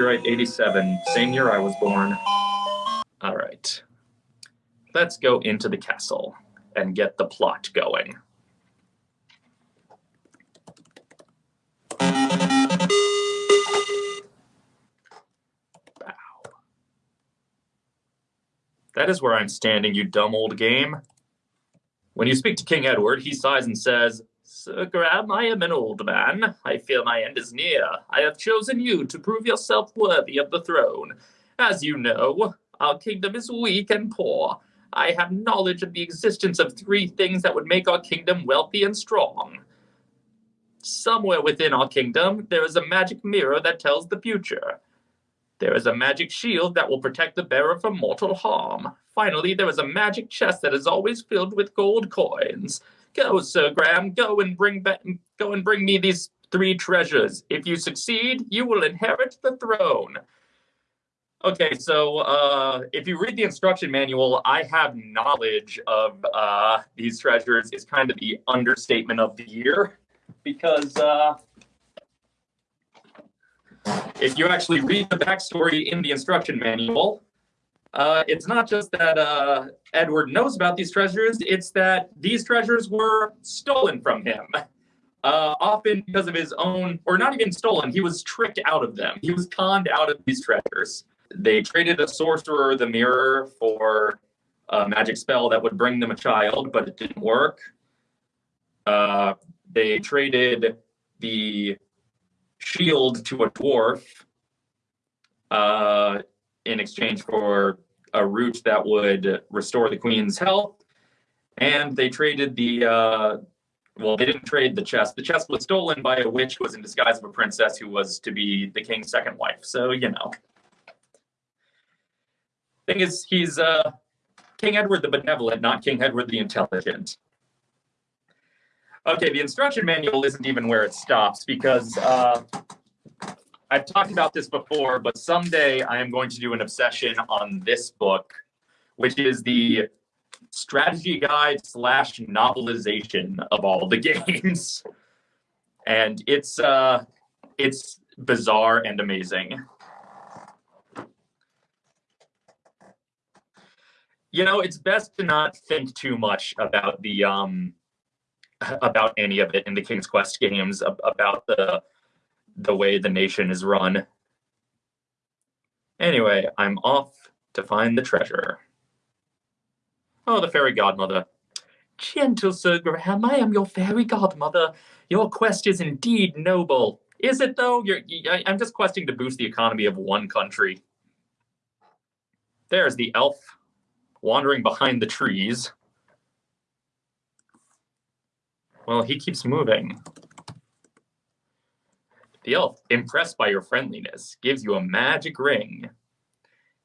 Copyright 87, same year I was born. All right. Let's go into the castle and get the plot going. Bow. That is where I'm standing, you dumb old game. When you speak to King Edward, he sighs and says, Sir Graham, I am an old man. I fear my end is near. I have chosen you to prove yourself worthy of the throne. As you know, our kingdom is weak and poor. I have knowledge of the existence of three things that would make our kingdom wealthy and strong. Somewhere within our kingdom, there is a magic mirror that tells the future. There is a magic shield that will protect the bearer from mortal harm. Finally, there is a magic chest that is always filled with gold coins. Go, Sir Graham, go and bring back, go and bring me these three treasures. If you succeed, you will inherit the throne. Okay, so uh, if you read the instruction manual, I have knowledge of uh, these treasures is kind of the understatement of the year because uh, if you actually read the backstory in the instruction manual, uh, it's not just that uh, Edward knows about these treasures, it's that these treasures were stolen from him. Uh, often because of his own, or not even stolen, he was tricked out of them. He was conned out of these treasures. They traded a sorcerer the mirror for a magic spell that would bring them a child, but it didn't work. Uh, they traded the shield to a dwarf uh, in exchange for a root that would restore the queen's health. And they traded the, uh, well, they didn't trade the chest. The chest was stolen by a witch who was in disguise of a princess who was to be the king's second wife. So, you know. Thing is, he's uh, King Edward the Benevolent, not King Edward the Intelligent. Okay, the instruction manual isn't even where it stops because uh, I've talked about this before, but someday I am going to do an obsession on this book, which is the strategy guide slash novelization of all the games. And it's uh, it's bizarre and amazing. you know, it's best to not think too much about the um about any of it in the King's Quest games about the the way the nation is run. Anyway, I'm off to find the treasure. Oh, the fairy godmother. Gentle Sir Graham, I am your fairy godmother. Your quest is indeed noble. Is it though? You're, I'm just questing to boost the economy of one country. There's the elf wandering behind the trees. Well, he keeps moving. The elf, impressed by your friendliness, gives you a magic ring.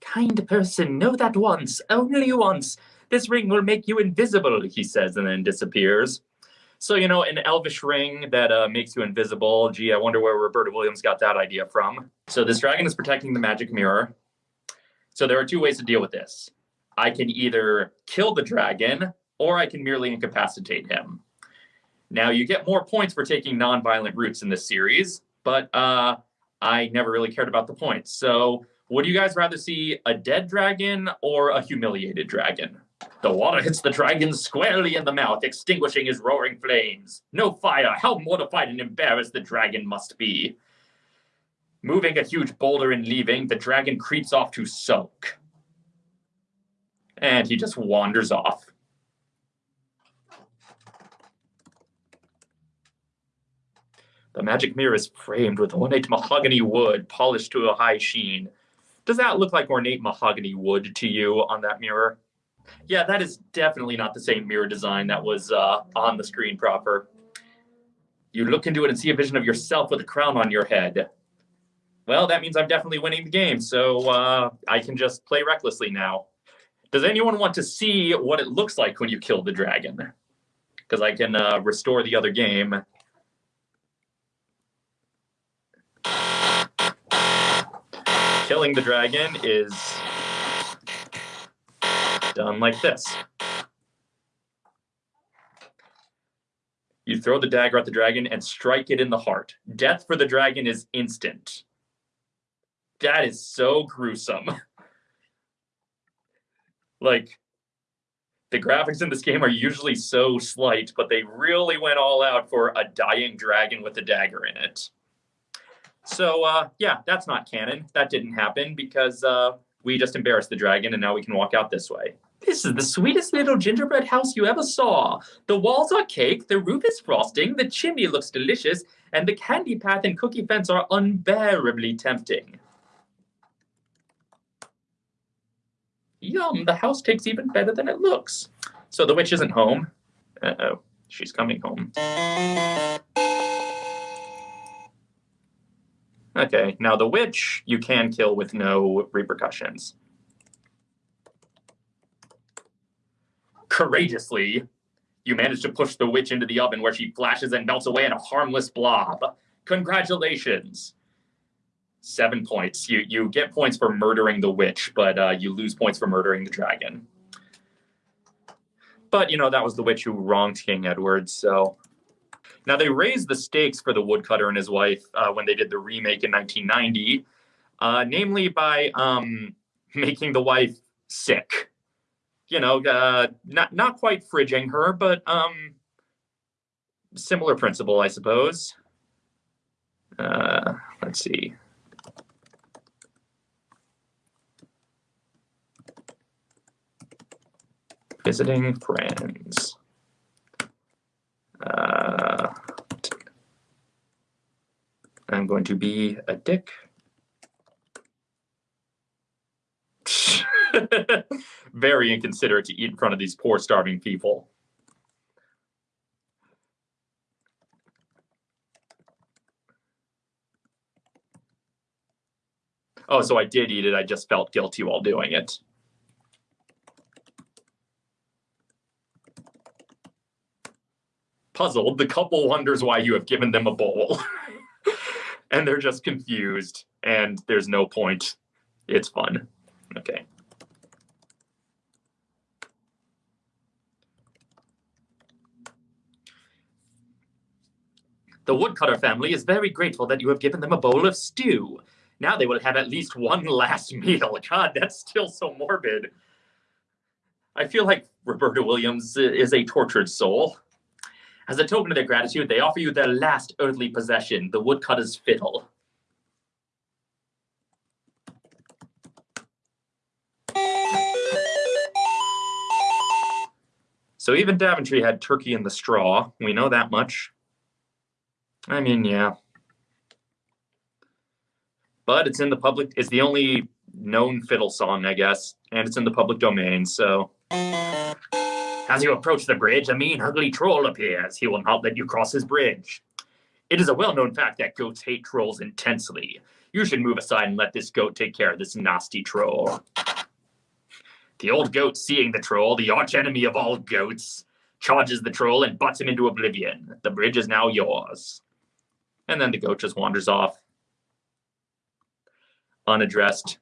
Kind person, know that once, only once. This ring will make you invisible, he says, and then disappears. So, you know, an elvish ring that uh, makes you invisible. Gee, I wonder where Roberta Williams got that idea from. So this dragon is protecting the magic mirror. So there are two ways to deal with this. I can either kill the dragon or I can merely incapacitate him. Now, you get more points for taking non-violent routes in this series, but uh, I never really cared about the points. So, would you guys rather see a dead dragon or a humiliated dragon? The water hits the dragon squarely in the mouth, extinguishing his roaring flames. No fire! How mortified and embarrassed the dragon must be. Moving a huge boulder and leaving, the dragon creeps off to sulk and he just wanders off. The magic mirror is framed with ornate mahogany wood polished to a high sheen. Does that look like ornate mahogany wood to you on that mirror? Yeah, that is definitely not the same mirror design that was uh, on the screen proper. You look into it and see a vision of yourself with a crown on your head. Well, that means I'm definitely winning the game, so uh, I can just play recklessly now. Does anyone want to see what it looks like when you kill the dragon? Because I can uh, restore the other game. Killing the dragon is done like this. You throw the dagger at the dragon and strike it in the heart. Death for the dragon is instant. That is so gruesome. like, the graphics in this game are usually so slight, but they really went all out for a dying dragon with a dagger in it. So, uh, yeah, that's not canon. That didn't happen because uh, we just embarrassed the dragon and now we can walk out this way. This is the sweetest little gingerbread house you ever saw. The walls are cake, the roof is frosting, the chimney looks delicious, and the candy path and cookie fence are unbearably tempting. Yum, the house tastes even better than it looks. So the witch isn't home. Uh-oh, she's coming home. Okay, now the witch you can kill with no repercussions. Courageously, you manage to push the witch into the oven where she flashes and melts away in a harmless blob. Congratulations. Seven points. You you get points for murdering the witch, but uh, you lose points for murdering the dragon. But you know that was the witch who wronged King Edward. So now they raised the stakes for the woodcutter and his wife uh, when they did the remake in 1990, uh, namely by um, making the wife sick you know, uh, not not quite fridging her, but um, similar principle, I suppose. Uh, let's see. Visiting friends. Uh, I'm going to be a dick. Very inconsiderate to eat in front of these poor, starving people. Oh, so I did eat it. I just felt guilty while doing it. Puzzled, the couple wonders why you have given them a bowl. and they're just confused, and there's no point. It's fun. Okay. The woodcutter family is very grateful that you have given them a bowl of stew. Now they will have at least one last meal. God, that's still so morbid. I feel like Roberta Williams is a tortured soul. As a token of their gratitude, they offer you their last earthly possession, the woodcutter's fiddle. So even Daventry had turkey in the straw. We know that much. I mean, yeah. But it's in the public, it's the only known fiddle song, I guess, and it's in the public domain, so. As you approach the bridge, a mean, ugly troll appears. He will not let you cross his bridge. It is a well known fact that goats hate trolls intensely. You should move aside and let this goat take care of this nasty troll. The old goat, seeing the troll, the arch enemy of all goats, charges the troll and butts him into oblivion. The bridge is now yours. And then the goat just wanders off unaddressed.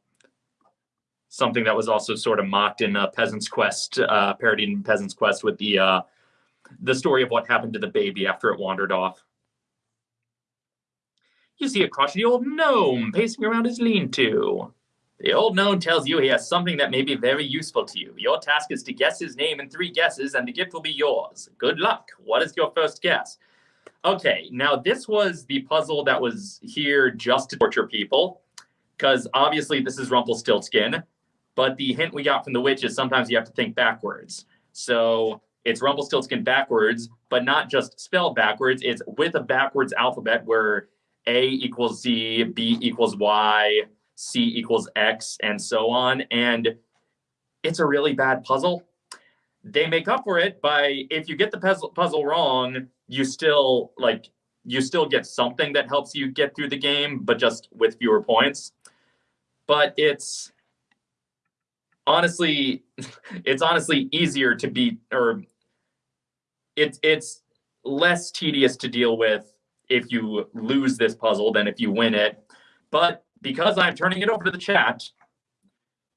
Something that was also sort of mocked in uh, Peasant's Quest, uh, parodied in Peasant's Quest with the uh, the story of what happened to the baby after it wandered off. You see a crotchety old gnome pacing around his lean-to. The old gnome tells you he has something that may be very useful to you. Your task is to guess his name in three guesses, and the gift will be yours. Good luck. What is your first guess? Okay, now this was the puzzle that was here just to torture people, because obviously this is Rumpelstiltskin, but the hint we got from the witch is sometimes you have to think backwards. So it's Rumpelstiltskin backwards, but not just spelled backwards. It's with a backwards alphabet where A equals Z, B equals Y, C equals X, and so on. And it's a really bad puzzle. They make up for it by if you get the puzzle, puzzle wrong, you still like you still get something that helps you get through the game, but just with fewer points. But it's honestly, it's honestly easier to be, or it's it's less tedious to deal with if you lose this puzzle than if you win it. But because I'm turning it over to the chat,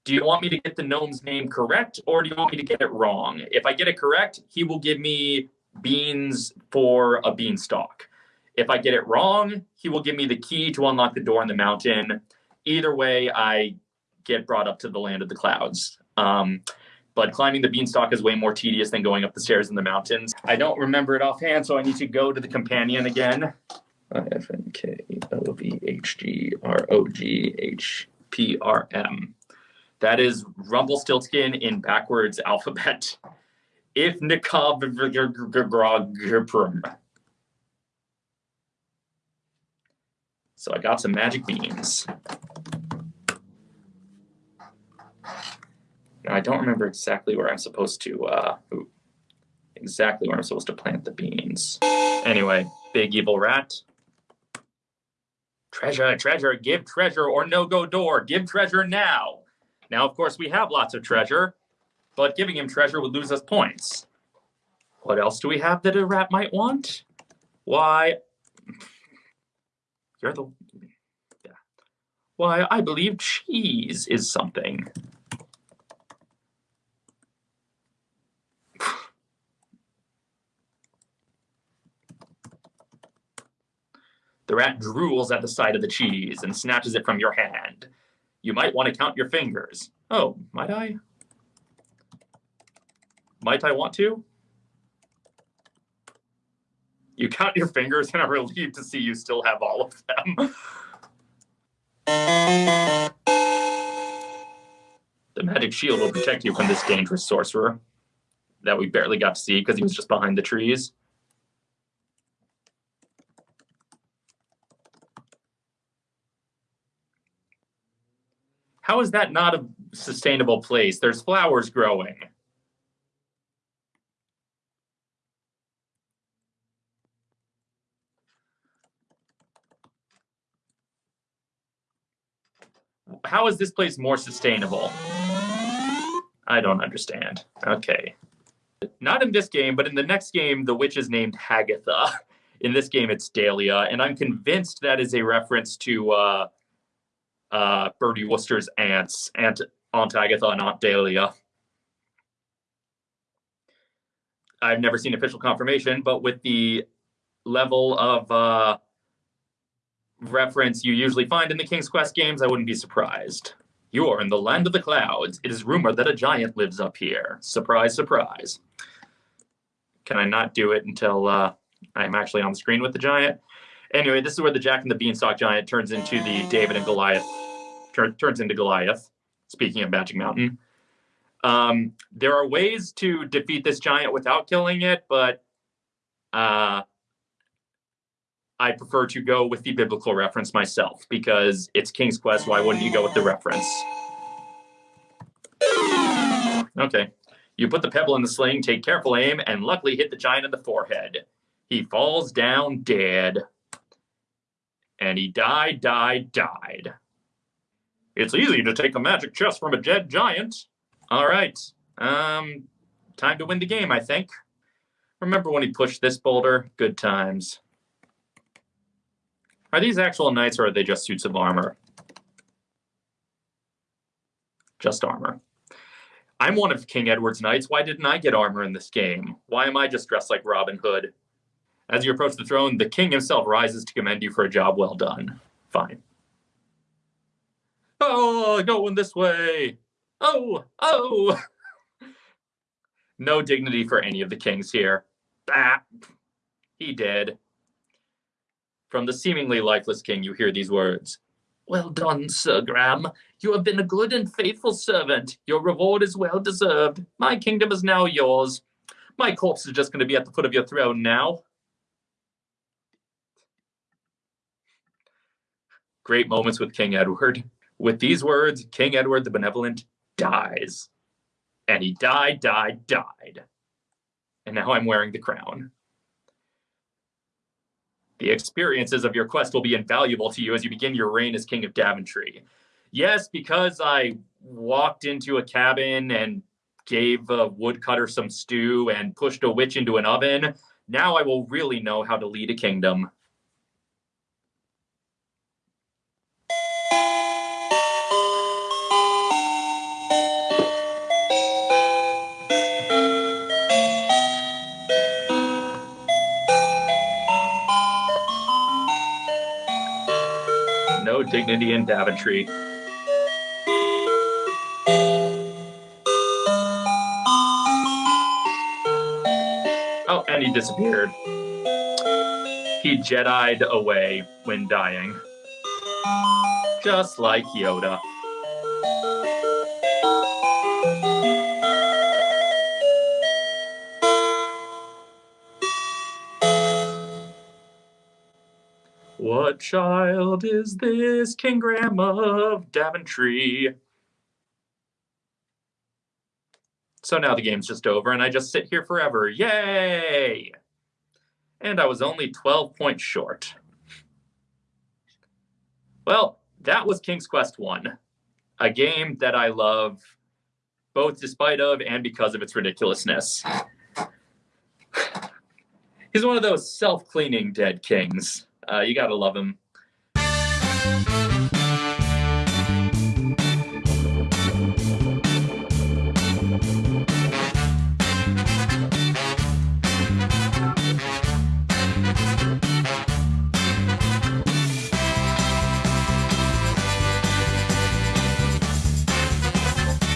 do you want me to get the gnome's name correct or do you want me to get it wrong? If I get it correct, he will give me beans for a beanstalk. If I get it wrong, he will give me the key to unlock the door in the mountain. either way, I get brought up to the land of the clouds. Um, but climbing the beanstalk is way more tedious than going up the stairs in the mountains. I don't remember it offhand, so I need to go to the companion again. F N K O V H G R O G H P R M. That is Rumpelstiltskin in backwards alphabet. If Nikab So I got some magic beans. Now I don't remember exactly where I'm supposed to uh ooh, exactly where I'm supposed to plant the beans. Anyway, big evil rat. Treasure, treasure, give treasure or no go door. Give treasure now. Now, of course, we have lots of treasure, but giving him treasure would lose us points. What else do we have that a rat might want? Why, you're the, yeah. Why, I believe cheese is something. The rat drools at the sight of the cheese and snatches it from your hand. You might want to count your fingers. Oh, might I? Might I want to? You count your fingers and are relieved to see you still have all of them. the magic shield will protect you from this dangerous sorcerer that we barely got to see because he was just behind the trees. How is that not a sustainable place? There's flowers growing. How is this place more sustainable? I don't understand. Okay. Not in this game, but in the next game, the witch is named Hagatha. In this game, it's Dahlia, and I'm convinced that is a reference to uh, uh, Bertie Wooster's aunts, Aunt, Aunt Agatha and Aunt Dahlia. I've never seen official confirmation, but with the level of uh, reference you usually find in the King's Quest games, I wouldn't be surprised. You are in the land of the clouds. It is rumored that a giant lives up here. Surprise, surprise. Can I not do it until uh, I'm actually on the screen with the giant? Anyway, this is where the Jack and the Beanstalk giant turns into the David and Goliath tur- turns into Goliath. Speaking of Magic Mountain, um, there are ways to defeat this giant without killing it, but uh, I prefer to go with the biblical reference myself because it's King's Quest. Why wouldn't you go with the reference? Okay. You put the pebble in the sling, take careful aim, and luckily hit the giant in the forehead. He falls down dead. And he died, died, died. It's easy to take a magic chest from a dead giant. All right. Um, time to win the game, I think. Remember when he pushed this boulder? Good times. Are these actual knights or are they just suits of armor? Just armor. I'm one of King Edward's knights. Why didn't I get armor in this game? Why am I just dressed like Robin Hood? As you approach the throne, the king himself rises to commend you for a job well done. Fine. Oh, going this way. Oh, oh. no dignity for any of the kings here. Bah. He did. From the seemingly lifeless king, you hear these words Well done, Sir Graham. You have been a good and faithful servant. Your reward is well deserved. My kingdom is now yours. My corpse is just going to be at the foot of your throne now. Great moments with King Edward. With these words, King Edward the Benevolent dies. And he died, died, died. And now I'm wearing the crown. The experiences of your quest will be invaluable to you as you begin your reign as King of Daventry. Yes, because I walked into a cabin and gave a woodcutter some stew and pushed a witch into an oven, now I will really know how to lead a kingdom. Dignity Daventry. Oh, and he disappeared. He Jedi'd away when dying. Just like Yoda. What child is this, King Graham of Daventry? So now the game's just over and I just sit here forever. Yay! And I was only 12 points short. Well, that was King's Quest 1, a game that I love both despite of and because of its ridiculousness. He's one of those self-cleaning dead kings. Uh, you gotta love him.